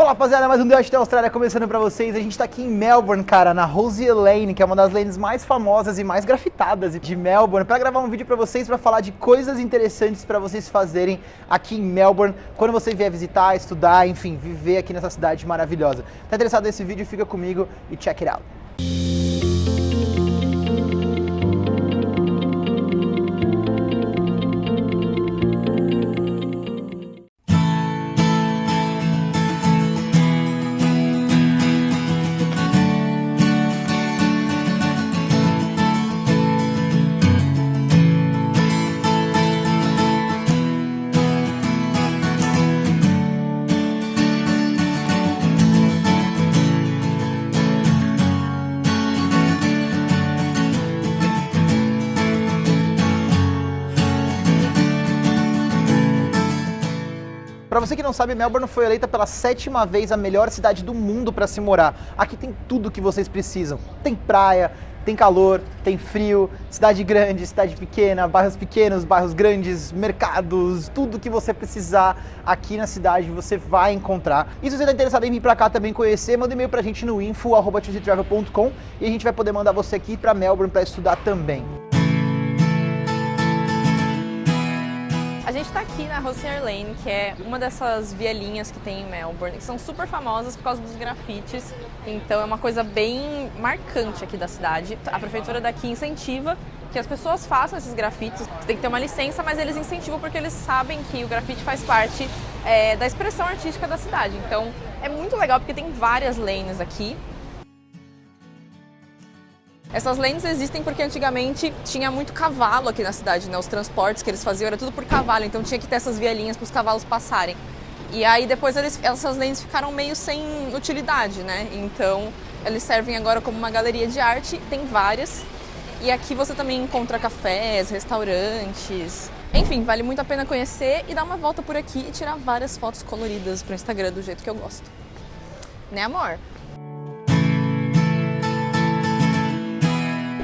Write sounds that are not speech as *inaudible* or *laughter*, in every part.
Fala rapaziada, mais um The da Austrália começando pra vocês. A gente tá aqui em Melbourne, cara, na Rosie Lane, que é uma das lanes mais famosas e mais grafitadas de Melbourne, pra gravar um vídeo pra vocês, pra falar de coisas interessantes pra vocês fazerem aqui em Melbourne, quando você vier visitar, estudar, enfim, viver aqui nessa cidade maravilhosa. Tá interessado nesse vídeo? Fica comigo e check it out. Para você que não sabe, Melbourne foi eleita pela sétima vez a melhor cidade do mundo para se morar. Aqui tem tudo que vocês precisam. Tem praia, tem calor, tem frio, cidade grande, cidade pequena, bairros pequenos, bairros grandes, mercados, tudo que você precisar aqui na cidade você vai encontrar. E se você está interessado em vir para cá também conhecer, manda e-mail para a gente no info@travel.com e a gente vai poder mandar você aqui para Melbourne para estudar também. A gente está aqui na Rosier Lane, que é uma dessas vielinhas que tem em Melbourne, que são super famosas por causa dos grafites, então é uma coisa bem marcante aqui da cidade. A prefeitura daqui incentiva que as pessoas façam esses grafites, você tem que ter uma licença, mas eles incentivam porque eles sabem que o grafite faz parte é, da expressão artística da cidade. Então é muito legal porque tem várias lanes aqui, essas lanes existem porque antigamente tinha muito cavalo aqui na cidade, né? Os transportes que eles faziam era tudo por cavalo, então tinha que ter essas vielinhas para os cavalos passarem. E aí depois eles, essas lanes ficaram meio sem utilidade, né? Então eles servem agora como uma galeria de arte, tem várias. E aqui você também encontra cafés, restaurantes. Enfim, vale muito a pena conhecer e dar uma volta por aqui e tirar várias fotos coloridas para o Instagram do jeito que eu gosto. Né, amor?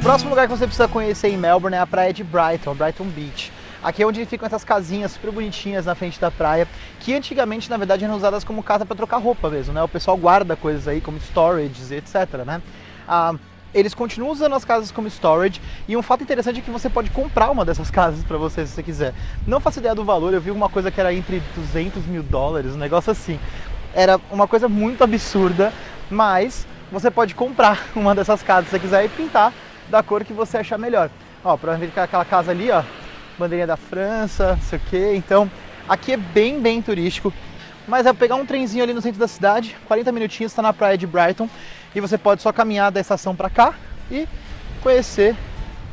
Próximo lugar que você precisa conhecer em Melbourne é a praia de Brighton, Brighton Beach. Aqui é onde ficam essas casinhas super bonitinhas na frente da praia, que antigamente, na verdade, eram usadas como casa para trocar roupa mesmo, né? O pessoal guarda coisas aí como storage, etc, né? Ah, eles continuam usando as casas como storage e um fato interessante é que você pode comprar uma dessas *laughs* casas para você se você quiser. Não faço ideia do valor, eu vi uma coisa que era entre 200 mil dólares, um negócio assim. Era uma coisa muito absurda, mas você pode comprar *laughs* uma dessas casas se você quiser e pintar da cor que você achar melhor. Ó, provavelmente é aquela casa ali, ó, bandeirinha da França, não sei o que. Então, aqui é bem, bem turístico. Mas é pegar um trenzinho ali no centro da cidade, 40 minutinhos, está na praia de Brighton. E você pode só caminhar da estação para cá e conhecer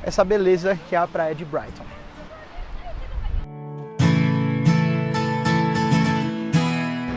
essa beleza que é a praia de Brighton.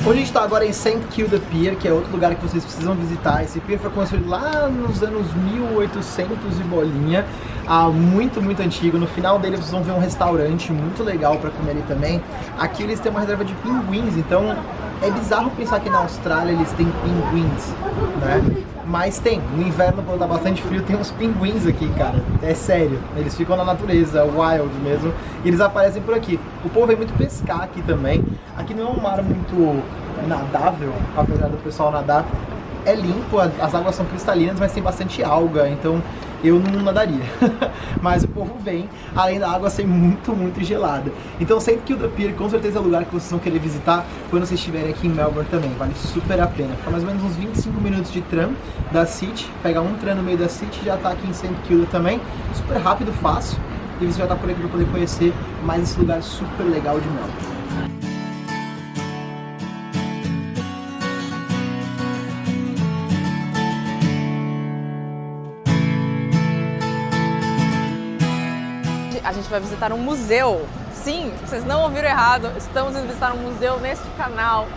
Onde a gente está agora em St. Kilda Pier, que é outro lugar que vocês precisam visitar. Esse pier foi construído lá nos anos 1800 e bolinha, ah, muito, muito antigo. No final dele vocês vão ver um restaurante muito legal para comer ali também. Aqui eles têm uma reserva de pinguins, então é bizarro pensar que na Austrália eles têm pinguins, né? Mas tem, no inverno quando tá bastante frio tem uns pinguins aqui, cara, é sério. Eles ficam na natureza, wild mesmo, e eles aparecem por aqui. O povo vem muito pescar aqui também. Aqui não é um mar muito nadável, apesar do pessoal nadar. É limpo, as águas são cristalinas, mas tem bastante alga, então eu não nadaria. *laughs* Mas o povo vem, além da água ser muito, muito gelada. Então sempre que o The Pier com certeza é o lugar que vocês vão querer visitar quando vocês estiverem aqui em Melbourne também. Vale super a pena. Fica mais ou menos uns 25 minutos de tram da City. Pega um tram no meio da City já tá aqui em St. Kilda também. Super rápido, fácil. E você já tá por aqui para poder conhecer mais esse lugar super legal de Melbourne. A gente vai visitar um museu. Sim, vocês não ouviram errado, estamos indo visitar um museu neste canal.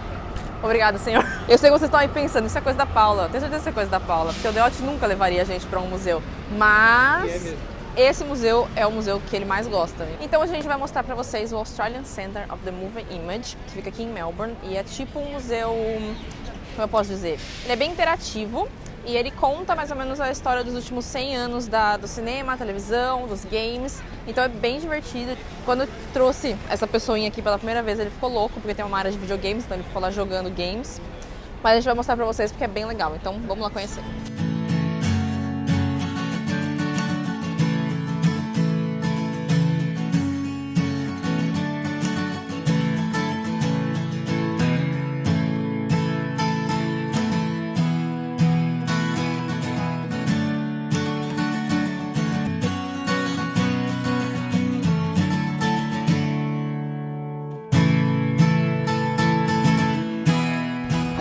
Obrigada, senhor. Eu sei que vocês estão aí pensando, isso é coisa da Paula. Tenho certeza que isso é coisa da Paula, porque o Deote nunca levaria a gente para um museu. Mas é esse museu é o museu que ele mais gosta. Então a gente vai mostrar para vocês o Australian Center of the Moving Image, que fica aqui em Melbourne, e é tipo um museu, como eu posso dizer, ele é bem interativo, e ele conta mais ou menos a história dos últimos 100 anos da, do cinema, televisão, dos games, então é bem divertido. Quando eu trouxe essa pessoinha aqui pela primeira vez, ele ficou louco, porque tem uma área de videogames, então ele ficou lá jogando games. Mas a gente vai mostrar pra vocês porque é bem legal, então vamos lá conhecer.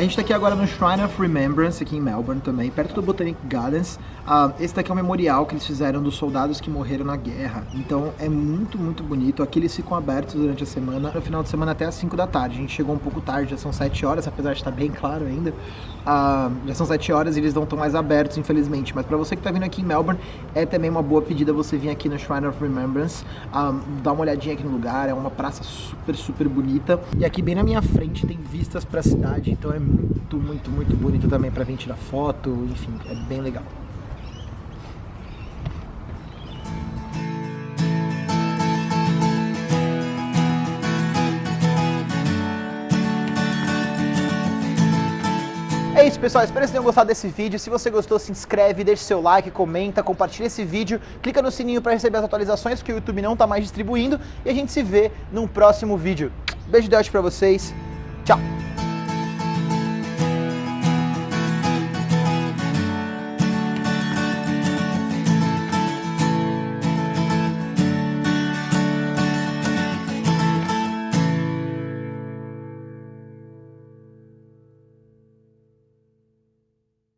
Gente tá aqui agora no Shrine of Remembrance, aqui em Melbourne também, perto do Botanic Gardens. Uh, esse daqui é um memorial que eles fizeram dos soldados que morreram na guerra. Então é muito, muito bonito. Aqui eles ficam abertos durante a semana, no final de semana até as 5 da tarde. A gente chegou um pouco tarde, já são 7 horas, apesar de estar bem claro ainda. Uh, já são 7 horas e eles não estão mais abertos, infelizmente. Mas para você que tá vindo aqui em Melbourne, é também uma boa pedida você vir aqui no Shrine of Remembrance, uh, dar uma olhadinha aqui no lugar. É uma praça super, super bonita. E aqui bem na minha frente tem vistas para a cidade, então é muito, muito, muito bonito também para vir tirar foto, enfim, é bem legal. É isso, pessoal. Espero que vocês tenham gostado desse vídeo. Se você gostou, se inscreve, deixa seu like, comenta, compartilha esse vídeo, clica no sininho para receber as atualizações que o YouTube não está mais distribuindo e a gente se vê num próximo vídeo. Beijo de para vocês. Tchau.